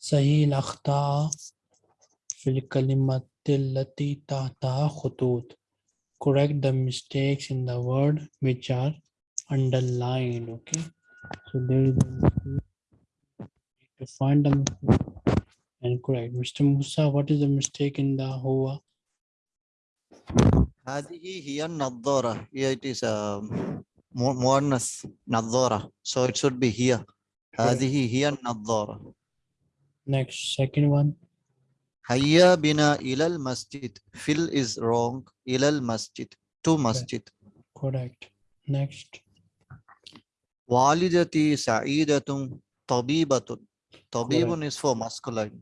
صحيح الأخطاء في الكلمة التي تحتها خطوط correct the mistakes in the word which are underlined okay so there is a mistake. to find the mistake and correct mr musa what is the mistake in the huwa هذه هي النظارة. Here it is a مؤنث نظارة. So it should be here. هذه هي النظارة. Next, second one. Hayya bina ilal masjid. Fil is wrong. Ilal masjid. To masjid. Correct. Next. Walidati sa'idatun tabibatun. Tabibun is for masculine.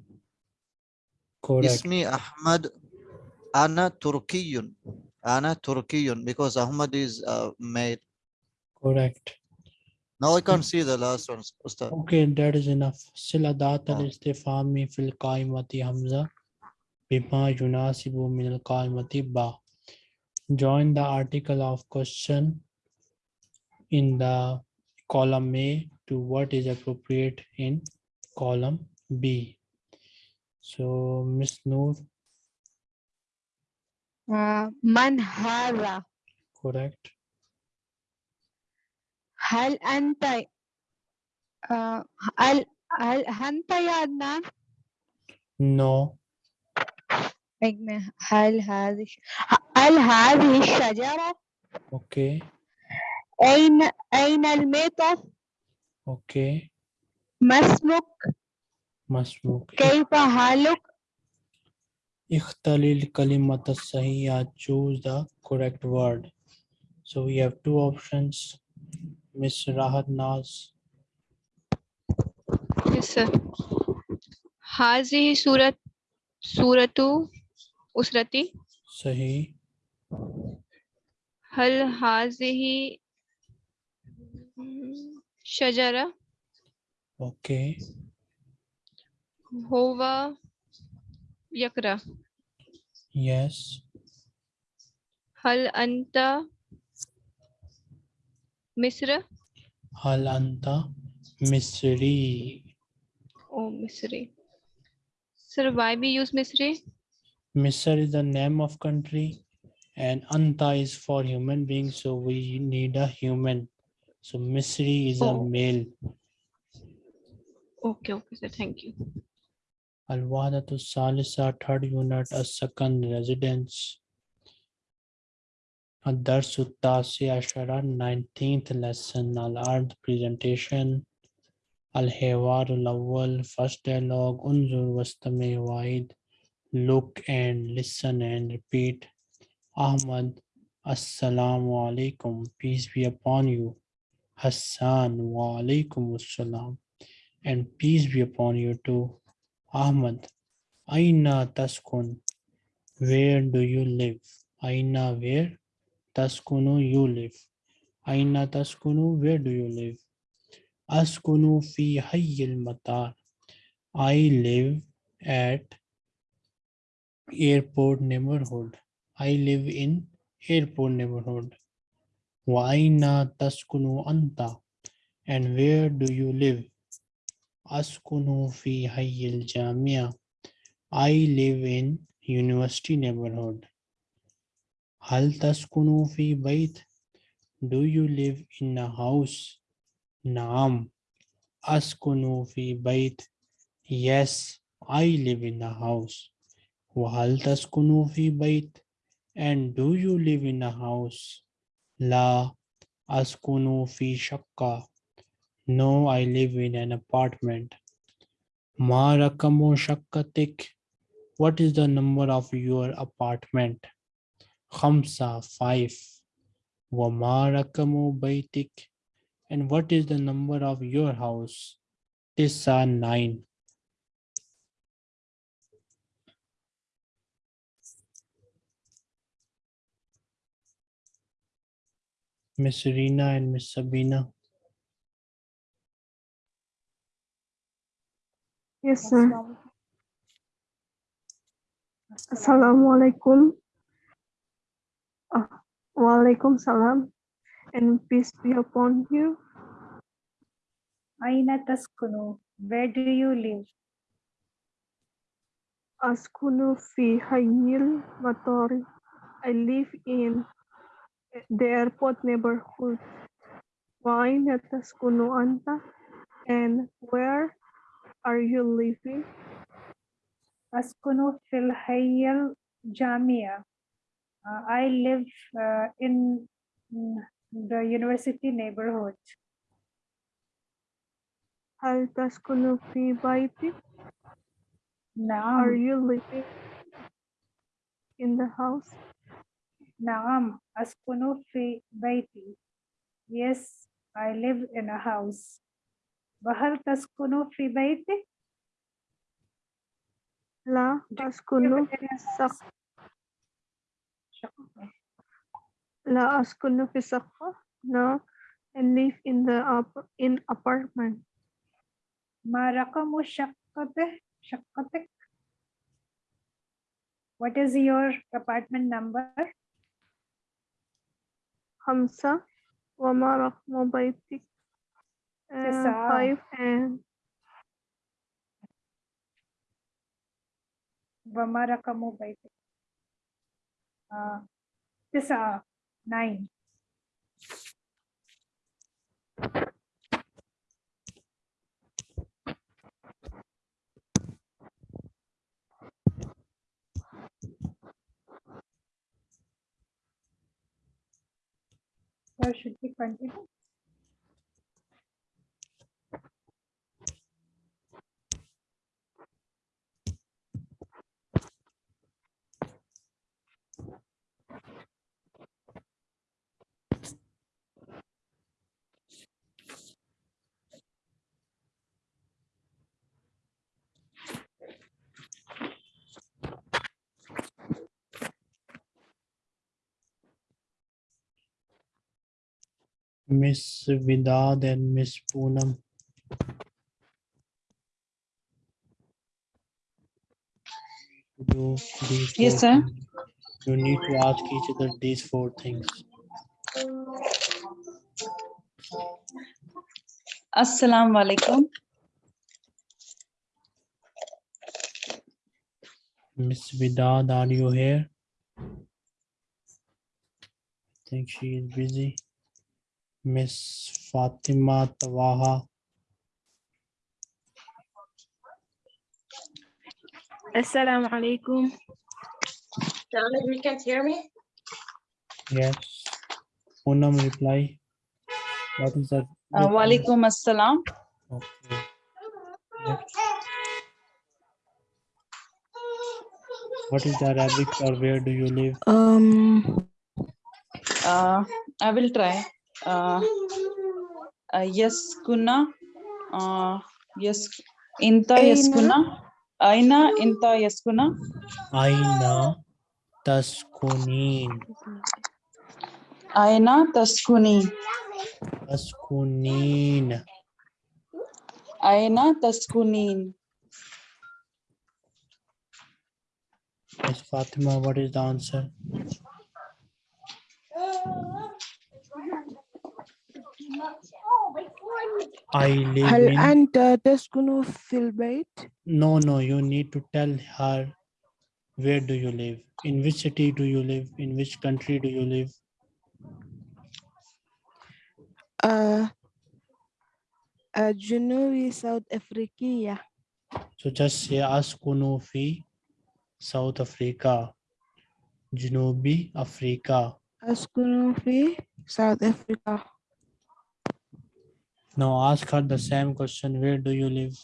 Correct. Ismi Ahmad Ana Turkiyun. Ana Turkiyun because Ahmad is uh, male. Correct. Now I can't mm. see the last one. Ustad. Okay, that is enough. Siladat al-istifami ah. fil kaimati hamza bima yunasibu min al-qaimati ba. Join the article of question in the column A to what is appropriate in column B. So, Miss Noor. Uh, Manhara. Correct. هل أنت هل هل أنت يا عدنان؟ No. هل هذه هل هذه الشجرة؟ Okay. أين أين الميتة؟ Okay. ما اسمك؟ ما اسمك؟ كيف حالك؟ Kalimata sahiya. Choose the correct word. So we have two options. Ms. Rahat Naz. Yes, sir. Hazihi surat suratu usrati. Sahi. Hal hazihi shajara. Okay. Hova yakra. Yes. Hal anta मिस्र हालांता मिस्री ओ मिस्री sir why we use misri misr is the name of country and anta is for human being so we need a human so misri is oh. a male okay okay sir thank you al-wahdatu salisa third unit a second residence Tasi Ashara, 19th lesson, Al-Ard presentation. Al-Hewar Al-Awwal, first dialogue, Unzur Wastame Waid, look and listen and repeat. Ahmad, Assalamu alaikum, peace be upon you. Hassan, wa alaikum assalam, and peace be upon you too. Ahmad, Aina Taskun, where do you live? Aina, where? Taskunu, you live. Aina Taskunu, where do you live? Askunu fi hayyil matar. I live at airport neighborhood. I live in airport neighborhood. Wa aina taskunu anta. And where do you live? Askunu fi hayyil jamia. I live in university neighborhood. Hal taskunu fi bait. Do you live in a house? Naam. Askunu fi bait. Yes, I live in a house. Wahal taskunu fi bait. And do you live in a house? La askunu fi shakka. No, I live in an apartment. Ma rakamu shakkatik. What is the number of your apartment? Khamsa, five. Wa ma rakamu baitik. And what is the number of your house? Tisa, nine. Miss Rina and Miss Sabina. Yes, sir. Assalamu alaikum. Oh, uh, Walaikum salam and peace be upon you. Aina taskunu, where do you live? Askunu fi Hayil Matori. I live in the airport neighborhood. Aina taskunu anta? And where are you living? Askunu fil Hayil Jamia. Uh, I live uh, in mm, the university neighborhood. هل تسكن في بيتك? Are نعم you living in the house? نعم أسكن في بيتي. Yes, I live in a house. وهل تسكن في بيتك؟ لا Do you أسكن live في in a السقف. house? شكراً. لا أسكن في سقف. No, I live in the up in apartment. ما رقم شقته شقتك What is your apartment number خمسة وما رقم بيتك uh, تسعة. five and وما رقم بيتك uh, this uh, nine. Where should we continue? Miss Vidad and Miss Poonam. Yes, sir. things. You need to ask each other these four things. Assalamu alaikum. Miss Vidad, are you here? I think she is busy. Miss Fatima Tawaha. Assalamu alaikum. You can't hear me? Yes. Poonam reply. What is that? Uh, Walaikum assalam. Okay. Next. What is the Arabic or where do you live? Um, Uh, I will try. Uh, uh, yes, kuna. Uh, yes, inta yes Aina. kuna. Aina inta yes kuna. Aina taskunin. Aina taskuni. Taskunin. Aina taskunin. Miss Fatima, what is the answer? I live هل in. أنت تسكن في البيت؟ No, no, you need to tell her where do you live? In which city do you live? In which country do you live? آه الجنوبي ساوث أفريقية So just say Askunu fi South Africa. Junubi Africa. أسكن في ساوث أفريقيا Now ask her the same question. Where do you live?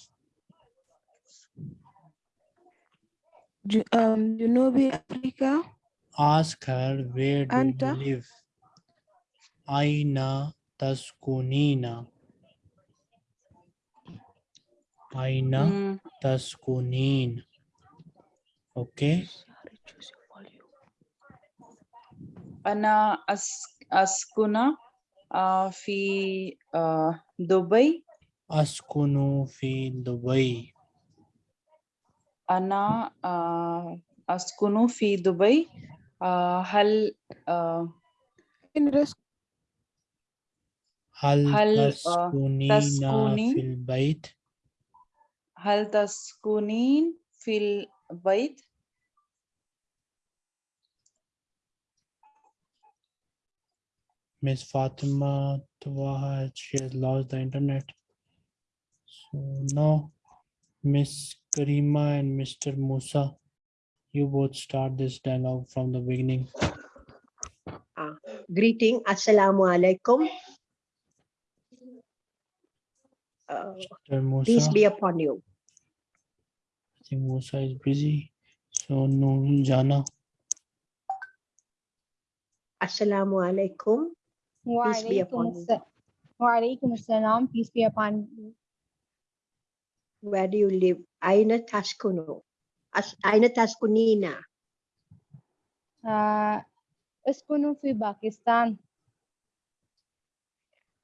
Um, Junubi Africa. Ask her where do Anta? you live? Aina taskunina. Aina mm. taskunin. Okay. Sorry, choose your volume. Ana as askuna آه، في آه، دبي. أسكن في دبي. أنا آه، أسكن في دبي. هل هل, هل تسكنين؟ في البيت؟ هل تسكنين في البيت؟ Miss Fatima Tawaha, she has lost the internet. So now, Miss Karima and Mr. Musa, you both start this dialogue from the beginning. greeting assalamu alaikum uh, Mr. Musa, peace be upon you I think Musa is busy. So Noor Jana, assalamu alaikum Peace be upon you. Walaikum assalam. Peace be upon you. where do you live aina taskunu As, aina taskunina Uh, أسكن في باكستان.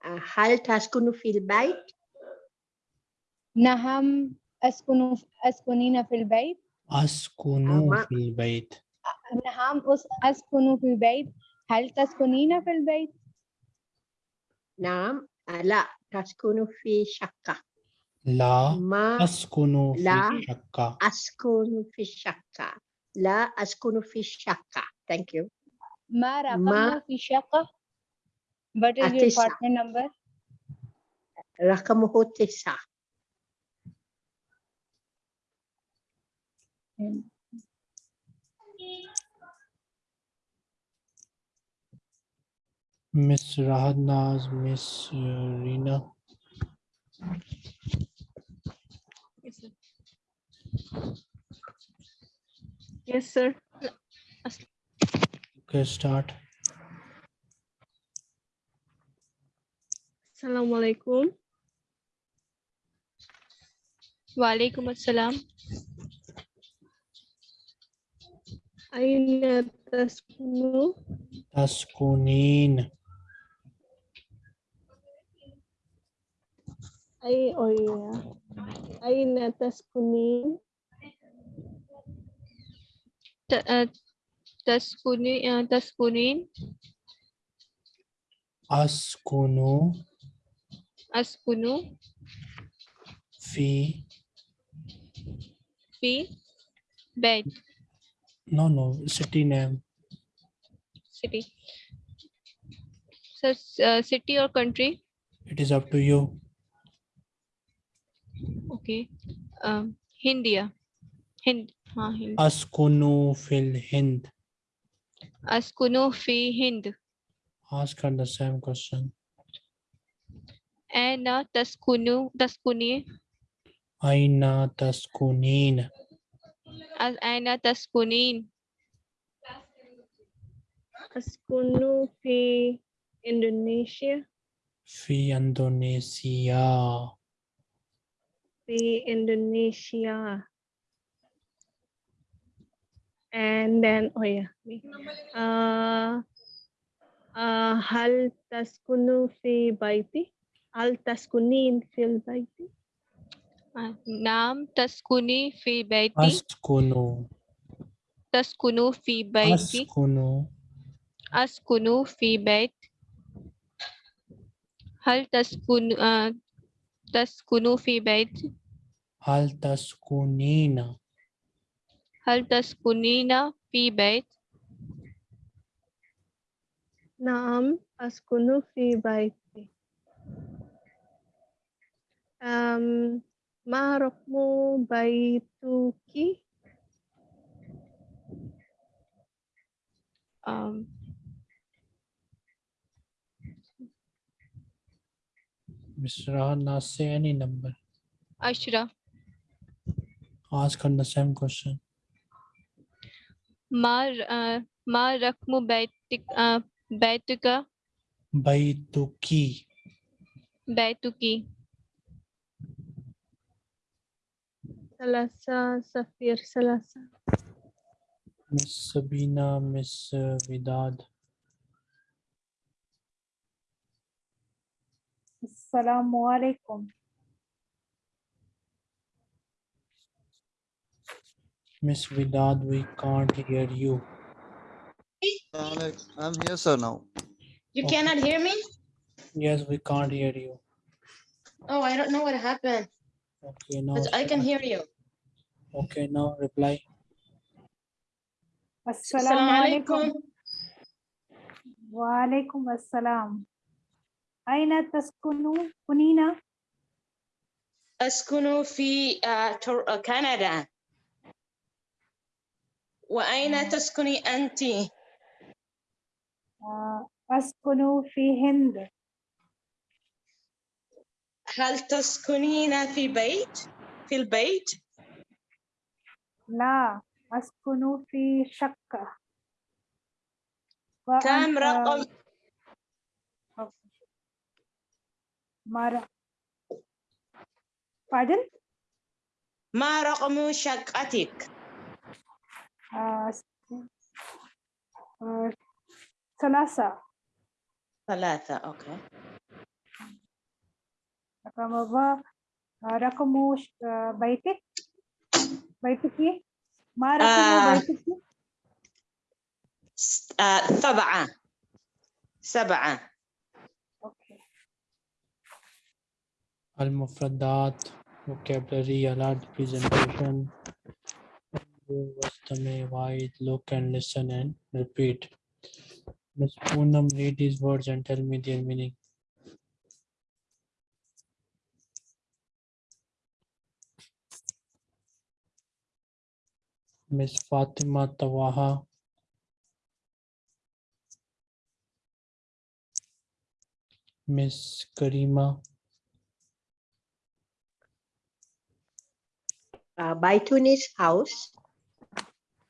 uh, hal taskunu fil bait نعم أسكن أسكنين في البيت. Askunu Ama- fil bayt. نعم أس- أسكن في البيت. هل تسكنين في البيت؟ naam uh, la taskunu fi shakka La ma askunu La. fi shakka. askunu fi shakka la askunu fi shakka thank you ما ما- رقمه في شقة؟ What is your أتسعة. apartment number? rakamuhu tisa Miss Rahatnaz, Miss Rina. Yes, sir. Yes, sir. Okay, start. Assalamualaikum. Walaikum assalam. Aina taskunu. Taskunin. ay oy. Ay natas kuning ta, uh, tas kunin. uh, ah, tas kuning askunu askunu fi. Fi? Bed. No no city name. City. So uh, ah, city or country? It is up to you. Okay हिंदिया हिंद हाँ हिंद अस्कुनु फिल हिंद अस्कुनु फ़ी हिंद ask her the same question aina taskunu taskuni aina taskunin aina taskunin askunu fi indonesia fi indonesia Indonesia. And then, oh yeah, me. Uh, uh hal taskunu fi baiti? Hal taskunin fi baiti? Uh, nam taskuni fi baiti? Taskunu. Taskunu fi baiti? taskunu Askunu fi bait. Hal taskun uh, taskunu fi baiti? Hal taskunina. Hal taskunina fi bait. نعم أسكن في بيتي um, ما رقم بيتك Um, Mr. Rahana, say any number. Ashra. ask her the same question. Ma, uh, ma rakmu baitik, uh, baituka? Baituki. Baituki. Salasa, Safir, Salasa. Miss Sabina, Miss Vidad. Assalamu alaikum. Miss Vidad, we can't hear you. Alex, I'm here, sir, now. You okay. cannot hear me? Yes, we can't hear you. Oh, I don't know what happened. Okay, now. But I can hear you. Okay, now reply. Assalamu alaikum. Wa alaikum assalam. Aina taskunu kunina? Askunu fi uh, uh, Canada. وأين تسكني أنت؟ آه، أسكن في هند هل تسكنين في بيت؟ في البيت؟ لا أسكن في شقة كم رقم مر... Pardon? ما رقم شقتك؟ ثلاثة. ثلاثة أوكي. رقم رقم ش- بيتك؟ بيتك ما رقم آه. بيتك س- آه، سبعة. سبعة. أوكي. المفردات vocabulary alert presentation. Wastame, wide look and listen and repeat. Miss Poonam read these words and tell me their meaning. Miss Fatima Tawaha. Miss Karima. Uh, Baitun is house.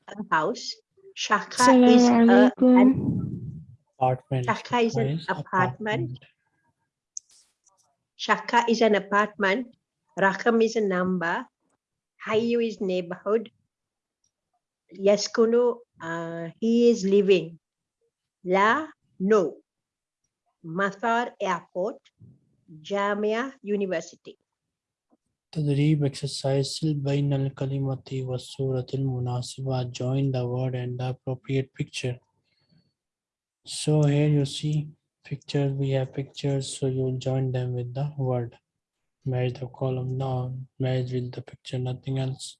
A house. Shaka is a, an, apartment Shaka is an apartment. Shaka is an apartment. Rakam is a number. Hayu is neighborhood. Yaskunu, uh, he is living. La, no. Mathar Airport. Jamia University. Tadrib exercise Silbain al Kalimati was Suratil Munasiba. Join the word and the appropriate picture. So here you see pictures, we have pictures, so you join them with the word. Match the column down, match with the picture, nothing else.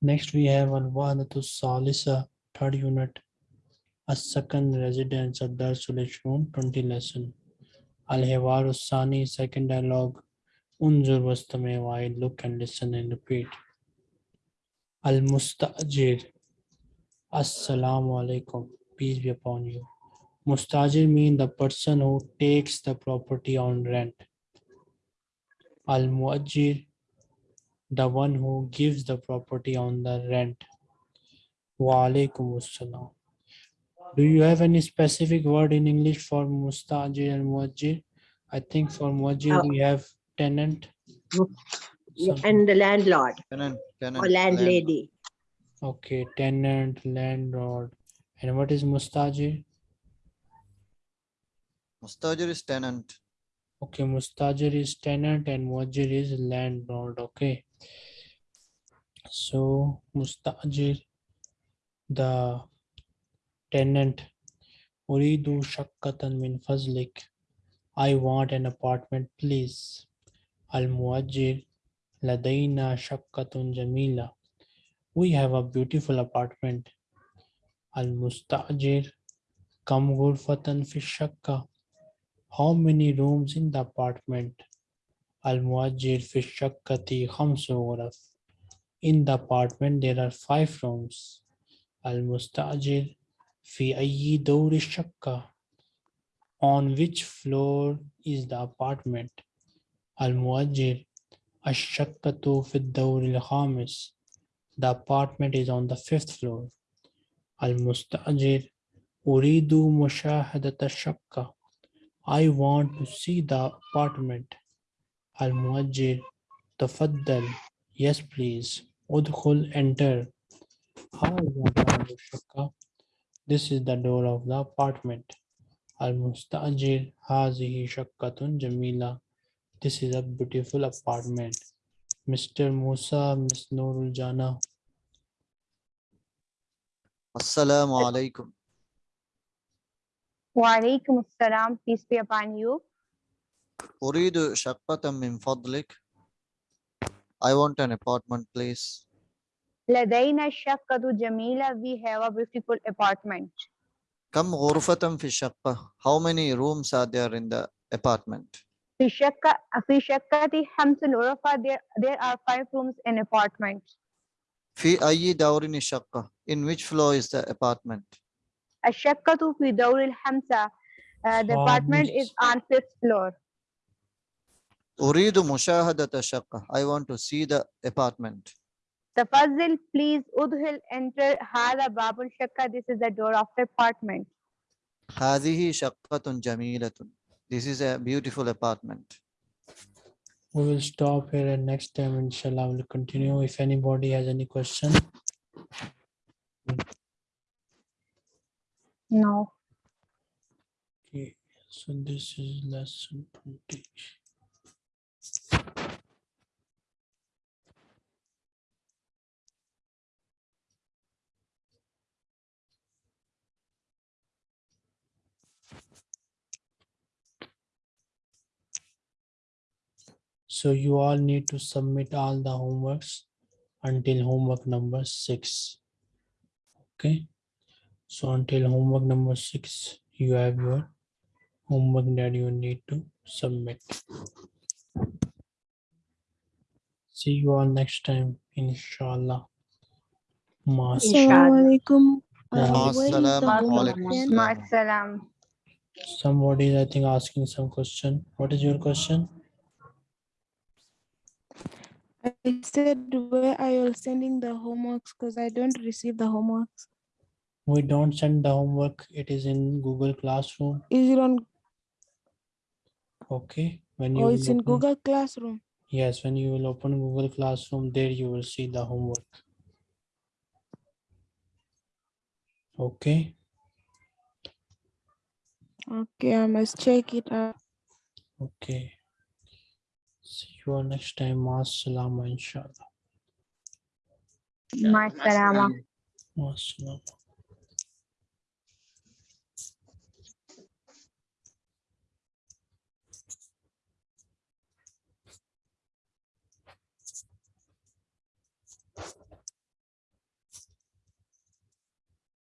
Next we have Al-Wahdatu Salisa, third unit, a second residence of Darsul Ishroom, 20 lesson. Al-Hiwar Sani, second dialogue. Unzur wastame wide, look and listen and repeat. Al-Mustajir. Assalamu alaikum. Peace be upon you. Mustajir means the person who takes the property on rent. Al-Muajir, the one who gives the property on the rent. Wa alaikum assalam. Do you have any specific word in English for mustajir and muajir? I think for muajir Uh, we have tenant. Yeah. And the landlord Tenant, tenant. or land- landlady. Okay, tenant, landlord. And what is mustajir? Mustajir is tenant. Okay, mustajir is tenant and muajir is landlord. Okay. So mustajir, the tenant. Uridu shakkatan min fazlik. I want an apartment, please. Al muajir, ladaina shakkatun jamila. We have a beautiful apartment. Al mustajir, kam ghurfatan fi shakka. How many rooms in the apartment? Al muajir fi shakkati khamsu. In the apartment there are five rooms. Al mustajir fi ayyi dawri shakka. On which floor is the apartment? Al muajir الشقة في الدور الخامس. The apartment is on the fifth floor. المستأجر أريد مشاهدة الشقة. I want to see the apartment. المؤجر تفضل. Yes please. ادخل enter. هذا باب الشقة. This is the door of the apartment. المستأجر هذه شقة جميلة. This is a beautiful apartment. Mr. Musa, Miss Noorul Jana. Assalamu alaikum. Walaikum assalam. Peace be upon you. أريد شقة من فضلك. I want an apartment, please. لدينا شقة جميلة. We have a beautiful apartment. كم غرفة في الشقة? How many rooms are there in the apartment? في شقة في شقتي خمس غرف. There, there are five rooms in apartment. في أي دور الشقة? In which floor is the apartment? الشقة في دور الخمسة. Uh, the apartment is خامس. on fifth floor. أريد مشاهدة الشقة. I want to see the apartment. Tafazzil, please. Udhil, enter. Hada babul shakka. This is the door of the apartment. Hadihi shaqqatun jamilatun. This is a beautiful apartment. We will stop here and next time, inshallah, we'll continue. If anybody has any question. No. Okay, so this is lesson 20. So you all need to submit all the homeworks until homework number six. Okay. So until homework number six, you have your homework that you need to submit. See you all next time, inshallah. Assalamualaikum. Somebody is, I think, asking some question. What is your question? I said where are you sending the homeworks because I don't receive the homeworks. We don't send the homework. It is in Google Classroom. Is it on Okay. When you oh, will it's in open- Google Classroom? Yes, when you will open Google Classroom, there you will see the homework. Okay. Okay, I must check it out. Okay. See you all next time. Masalama, inshallah. Yeah, Masalama. Masalama.